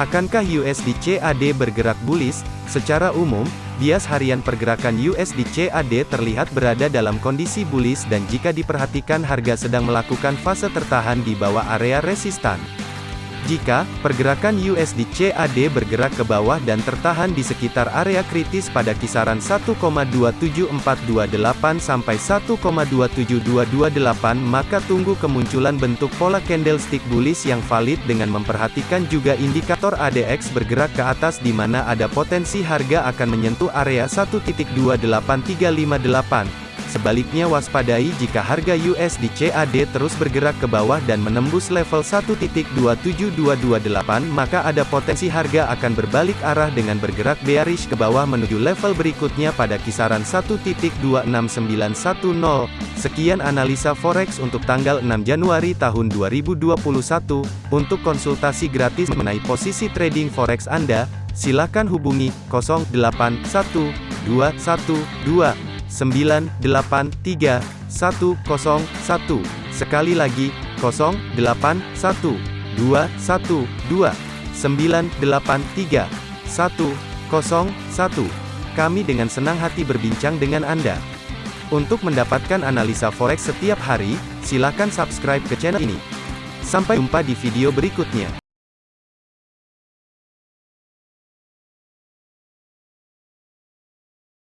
Akankah USD CAD bergerak bullish? Secara umum, bias harian pergerakan USD CAD terlihat berada dalam kondisi bullish dan jika diperhatikan harga sedang melakukan fase tertahan di bawah area resistan. Jika pergerakan USD CAD bergerak ke bawah dan tertahan di sekitar area kritis pada kisaran 1,27428 sampai 1,27228 maka tunggu kemunculan bentuk pola candlestick bullish yang valid dengan memperhatikan juga indikator ADX bergerak ke atas di mana ada potensi harga akan menyentuh area 1.28358. Sebaliknya waspadai jika harga USD CAD terus bergerak ke bawah dan menembus level 1.27228 maka ada potensi harga akan berbalik arah dengan bergerak bearish ke bawah menuju level berikutnya pada kisaran 1.26910. Sekian analisa forex untuk tanggal 6 Januari tahun 2021. Untuk konsultasi gratis mengenai posisi trading forex Anda, silakan hubungi 081212 983 101. Sekali lagi, 081 212 983 101. Kami dengan senang hati berbincang dengan Anda. Untuk mendapatkan analisa forex setiap hari, silakan subscribe ke channel ini. Sampai jumpa di video berikutnya.